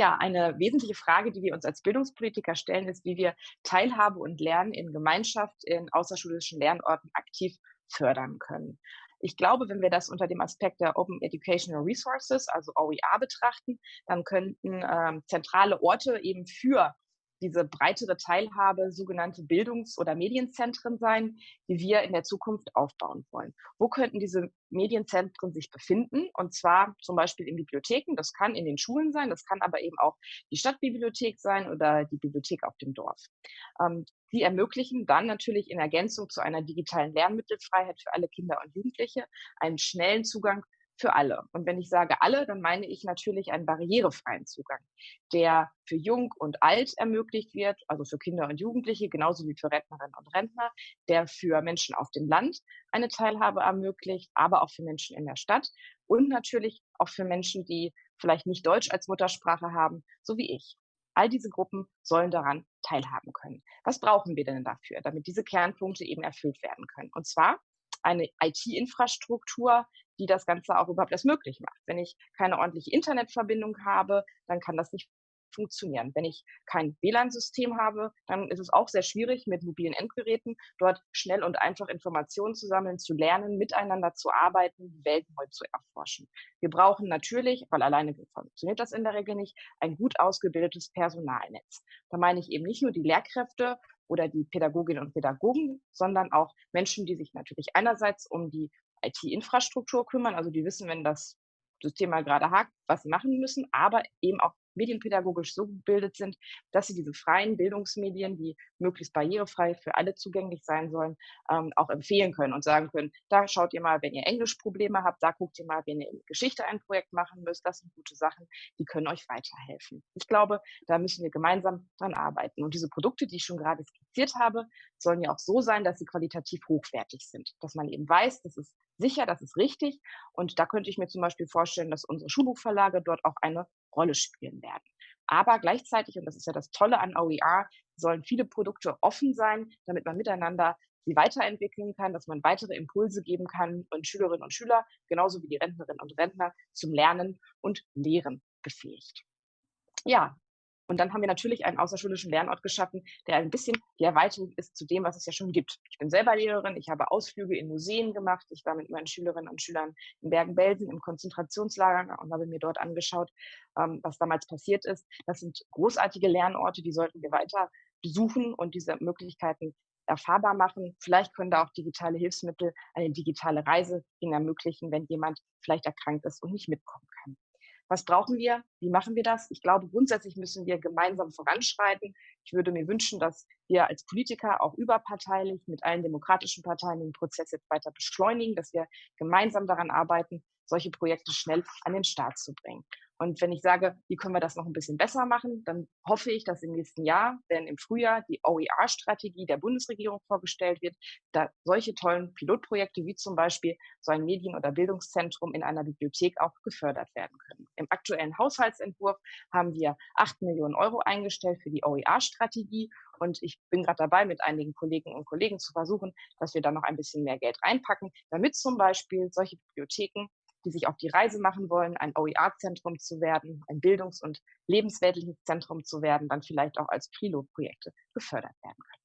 Ja, eine wesentliche Frage, die wir uns als Bildungspolitiker stellen, ist, wie wir Teilhabe und Lernen in Gemeinschaft in außerschulischen Lernorten aktiv fördern können. Ich glaube, wenn wir das unter dem Aspekt der Open Educational Resources, also OER, betrachten, dann könnten ähm, zentrale Orte eben für diese breitere Teilhabe sogenannte Bildungs- oder Medienzentren sein, die wir in der Zukunft aufbauen wollen. Wo könnten diese Medienzentren sich befinden? Und zwar zum Beispiel in Bibliotheken. Das kann in den Schulen sein, das kann aber eben auch die Stadtbibliothek sein oder die Bibliothek auf dem Dorf. Ähm, die ermöglichen dann natürlich in Ergänzung zu einer digitalen Lernmittelfreiheit für alle Kinder und Jugendliche einen schnellen Zugang für alle. Und wenn ich sage alle, dann meine ich natürlich einen barrierefreien Zugang, der für Jung und Alt ermöglicht wird, also für Kinder und Jugendliche, genauso wie für Rentnerinnen und Rentner, der für Menschen auf dem Land eine Teilhabe ermöglicht, aber auch für Menschen in der Stadt und natürlich auch für Menschen, die vielleicht nicht Deutsch als Muttersprache haben, so wie ich. All diese Gruppen sollen daran teilhaben können. Was brauchen wir denn dafür, damit diese Kernpunkte eben erfüllt werden können? Und zwar eine IT-Infrastruktur, die das Ganze auch überhaupt erst möglich macht. Wenn ich keine ordentliche Internetverbindung habe, dann kann das nicht funktionieren. Wenn ich kein WLAN-System habe, dann ist es auch sehr schwierig, mit mobilen Endgeräten dort schnell und einfach Informationen zu sammeln, zu lernen, miteinander zu arbeiten, die Welt neu zu erforschen. Wir brauchen natürlich, weil alleine funktioniert das in der Regel nicht, ein gut ausgebildetes Personalnetz. Da meine ich eben nicht nur die Lehrkräfte oder die Pädagoginnen und Pädagogen, sondern auch Menschen, die sich natürlich einerseits um die IT-Infrastruktur kümmern, also die wissen, wenn das System mal gerade hakt, was sie machen müssen, aber eben auch medienpädagogisch so gebildet sind, dass sie diese freien Bildungsmedien, die möglichst barrierefrei für alle zugänglich sein sollen, ähm, auch empfehlen können und sagen können, da schaut ihr mal, wenn ihr Englischprobleme habt, da guckt ihr mal, wenn ihr in Geschichte ein Projekt machen müsst, das sind gute Sachen, die können euch weiterhelfen. Ich glaube, da müssen wir gemeinsam dran arbeiten. Und diese Produkte, die ich schon gerade skizziert habe, sollen ja auch so sein, dass sie qualitativ hochwertig sind, dass man eben weiß, das ist sicher, das ist richtig. Und da könnte ich mir zum Beispiel vorstellen, dass unsere Schulbuchverlage dort auch eine Rolle spielen werden. Aber gleichzeitig, und das ist ja das Tolle an OER, sollen viele Produkte offen sein, damit man miteinander sie weiterentwickeln kann, dass man weitere Impulse geben kann und Schülerinnen und Schüler, genauso wie die Rentnerinnen und Rentner, zum Lernen und Lehren befähigt. Ja, und dann haben wir natürlich einen außerschulischen Lernort geschaffen, der ein bisschen die Erweiterung ist zu dem, was es ja schon gibt. Ich bin selber Lehrerin, ich habe Ausflüge in Museen gemacht, ich war mit meinen Schülerinnen und Schülern in Bergen-Belsen im Konzentrationslager und habe mir dort angeschaut, ähm, was damals passiert ist. Das sind großartige Lernorte, die sollten wir weiter besuchen und diese Möglichkeiten erfahrbar machen. Vielleicht können da auch digitale Hilfsmittel eine digitale Reise ihnen ermöglichen, wenn jemand vielleicht erkrankt ist und nicht mitkommen kann. Was brauchen wir? Wie machen wir das? Ich glaube, grundsätzlich müssen wir gemeinsam voranschreiten. Ich würde mir wünschen, dass wir als Politiker auch überparteilich mit allen demokratischen Parteien den Prozess jetzt weiter beschleunigen, dass wir gemeinsam daran arbeiten, solche Projekte schnell an den Start zu bringen. Und wenn ich sage, wie können wir das noch ein bisschen besser machen, dann hoffe ich, dass im nächsten Jahr, wenn im Frühjahr die OER-Strategie der Bundesregierung vorgestellt wird, da solche tollen Pilotprojekte wie zum Beispiel so ein Medien- oder Bildungszentrum in einer Bibliothek auch gefördert werden können. Im aktuellen Haushaltsentwurf haben wir acht Millionen Euro eingestellt für die OER-Strategie und ich bin gerade dabei, mit einigen Kolleginnen und Kollegen zu versuchen, dass wir da noch ein bisschen mehr Geld reinpacken, damit zum Beispiel solche Bibliotheken die sich auf die Reise machen wollen, ein OER-Zentrum zu werden, ein bildungs- und lebensweltliches Zentrum zu werden, dann vielleicht auch als Pilotprojekte gefördert werden können.